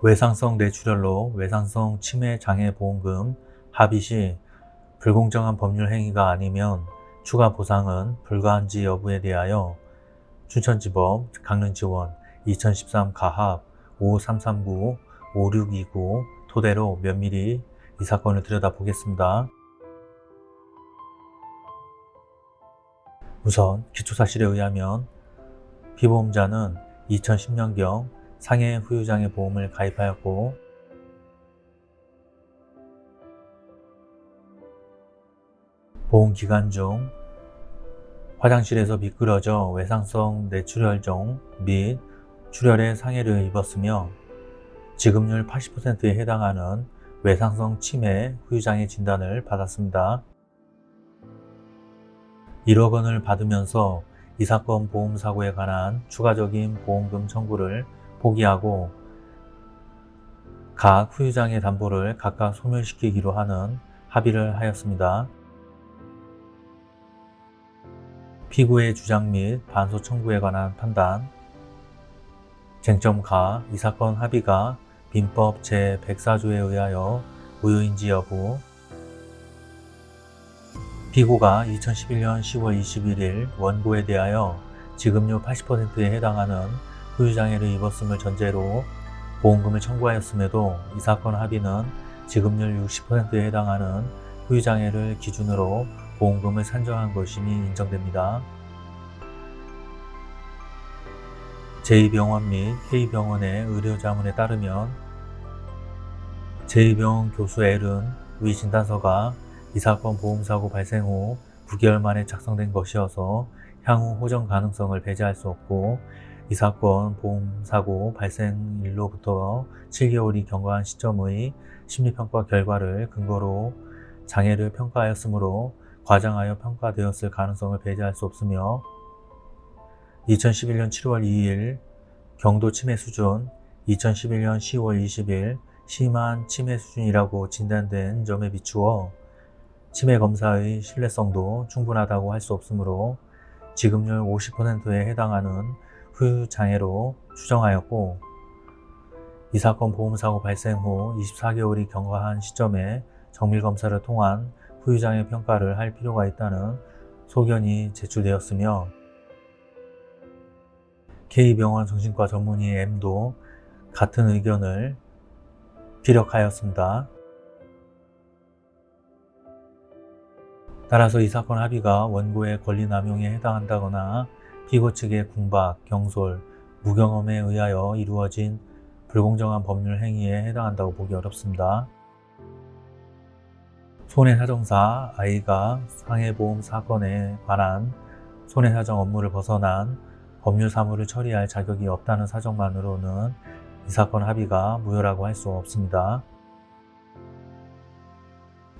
외상성 뇌출혈로 외상성 치매 장애 보험금 합의 시 불공정한 법률 행위가 아니면 추가 보상은 불가한지 여부에 대하여 춘천지법 강릉지원 2013 가합 5339-5629 토대로 면밀히 이 사건을 들여다보겠습니다. 우선 기초사실에 의하면 피보험자는 2010년경 상해 후유장애 보험을 가입하였고 보험 기간 중 화장실에서 미끄러져 외상성 뇌출혈종 및 출혈의 상해를 입었으며 지급률 80%에 해당하는 외상성 치매 후유장애 진단을 받았습니다. 1억 원을 받으면서 이 사건 보험사고에 관한 추가적인 보험금 청구를 포기하고 각 후유장애 담보를 각각 소멸시키기로 하는 합의를 하였습니다. 피고의 주장 및 반소 청구에 관한 판단 쟁점가 이 사건 합의가 민법 제104조에 의하여 무효인지 여부 피고가 2011년 10월 21일 원고에 대하여 지급료 80%에 해당하는 후유장애를 입었음을 전제로 보험금을 청구하였음에도 이 사건 합의는 지급률 60%에 해당하는 후유장애를 기준으로 보험금을 산정한 것임이 인정됩니다. 제2병원 및 K병원의 의료자문에 따르면 제2병원 교수 L은 위 진단서가 이 사건 보험사고 발생 후 9개월 만에 작성된 것이어서 향후 호전 가능성을 배제할 수 없고 이 사건 보험사고 발생일로부터 7개월이 경과한 시점의 심리평가 결과를 근거로 장애를 평가하였으므로 과장하여 평가되었을 가능성을 배제할 수 없으며 2011년 7월 2일 경도 치매 수준 2011년 10월 20일 심한 치매 수준이라고 진단된 점에 비추어 치매 검사의 신뢰성도 충분하다고 할 수 없으므로 지급률 50%에 해당하는 후유장애로 추정하였고 이 사건 보험사고 발생 후 24개월이 경과한 시점에 정밀검사를 통한 후유장애 평가를 할 필요가 있다는 소견이 제출되었으며 K병원 정신과 전문의 M도 같은 의견을 피력하였습니다. 따라서 이 사건 합의가 원고의 권리남용에 해당한다거나 피고 측의 궁박, 경솔, 무경험에 의하여 이루어진 불공정한 법률 행위에 해당한다고 보기 어렵습니다. 손해사정사 I가 상해보험 사건에 관한 손해사정 업무를 벗어난 법률 사무를 처리할 자격이 없다는 사정만으로는 이 사건 합의가 무효라고 할 수 없습니다.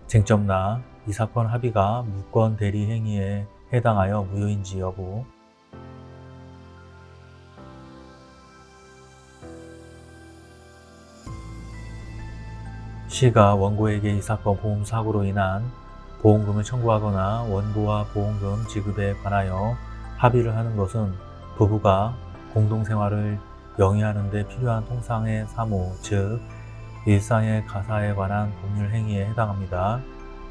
쟁점나 이 사건 합의가 무권 대리 행위에 해당하여 무효인지 여부 시가 원고에게 이 사건 보험 사고로 인한 보험금을 청구하거나 원고와 보험금 지급에 관하여 합의를 하는 것은 부부가 공동생활을 영위하는 데 필요한 통상의 사무, 즉 일상의 가사에 관한 법률 행위에 해당합니다.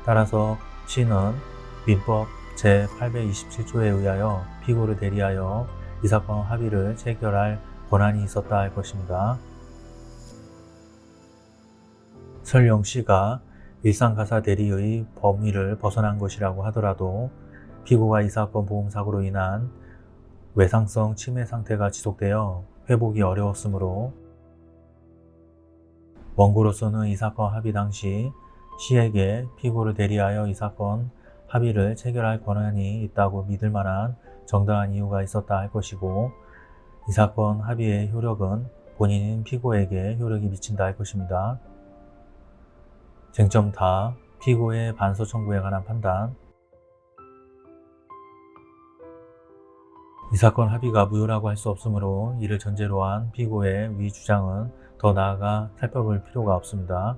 따라서 시는 민법 제827조에 의하여 피고를 대리하여 이 사건 합의를 체결할 권한이 있었다 할 것입니다. 설령 시가 일상가사 대리의 범위를 벗어난 것이라고 하더라도 피고가 이 사건 보험사고로 인한 외상성 치매 상태가 지속되어 회복이 어려웠으므로 원고로서는 이 사건 합의 당시 시에게 피고를 대리하여 이 사건 합의를 체결할 권한이 있다고 믿을 만한 정당한 이유가 있었다 할 것이고 이 사건 합의의 효력은 본인인 피고에게 효력이 미친다 할 것입니다. 쟁점 다 피고의 반소 청구에 관한 판단 이 사건 합의가 무효라고 할 수 없으므로 이를 전제로 한 피고의 위 주장은 더 나아가 살펴볼 필요가 없습니다.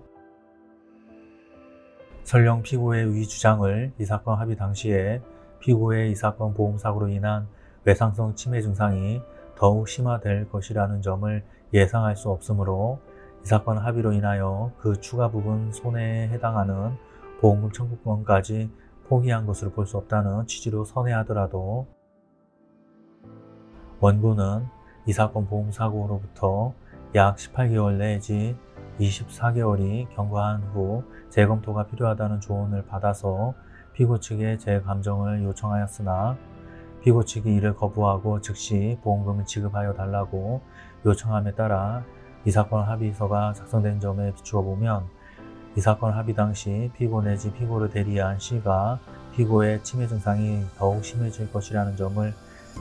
설령 피고의 위 주장을 이 사건 합의 당시에 피고의 이 사건 보험사고로 인한 외상성 치매 증상이 더욱 심화될 것이라는 점을 예상할 수 없으므로 이 사건 합의로 인하여 그 추가 부분 손해에 해당하는 보험금 청구권까지 포기한 것으로 볼 수 없다는 취지로 선회하더라도 원고는 이 사건 보험사고로부터 약 18개월 내지 24개월이 경과한 후 재검토가 필요하다는 조언을 받아서 피고 측에 재감정을 요청하였으나 피고 측이 이를 거부하고 즉시 보험금을 지급하여 달라고 요청함에 따라 이 사건 합의서가 작성된 점에 비추어 보면 이 사건 합의 당시 피고 내지 피고를 대리한 C가 피고의 치매 증상이 더욱 심해질 것이라는 점을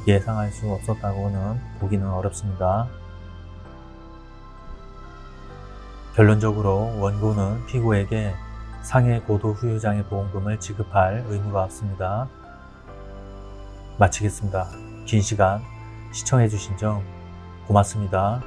예상할 수 없었다고는 보기는 어렵습니다. 결론적으로 원고는 피고에게 상해 고도 후유장애 보험금을 지급할 의무가 없습니다. 마치겠습니다. 긴 시간 시청해주신 점 고맙습니다.